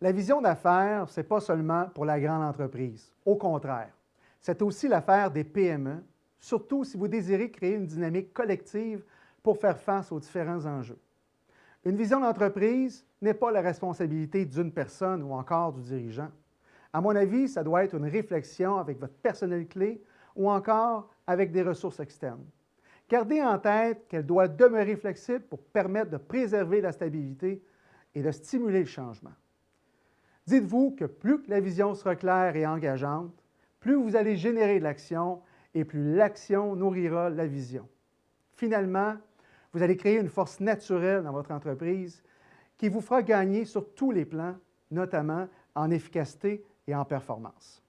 La vision d'affaires, ce n'est pas seulement pour la grande entreprise. Au contraire, c'est aussi l'affaire des PME, surtout si vous désirez créer une dynamique collective pour faire face aux différents enjeux. Une vision d'entreprise n'est pas la responsabilité d'une personne ou encore du dirigeant. À mon avis, ça doit être une réflexion avec votre personnel clé ou encore avec des ressources externes. Gardez en tête qu'elle doit demeurer flexible pour permettre de préserver la stabilité et de stimuler le changement. Dites-vous que plus la vision sera claire et engageante, plus vous allez générer de l'action et plus l'action nourrira la vision. Finalement, vous allez créer une force naturelle dans votre entreprise qui vous fera gagner sur tous les plans, notamment en efficacité et en performance.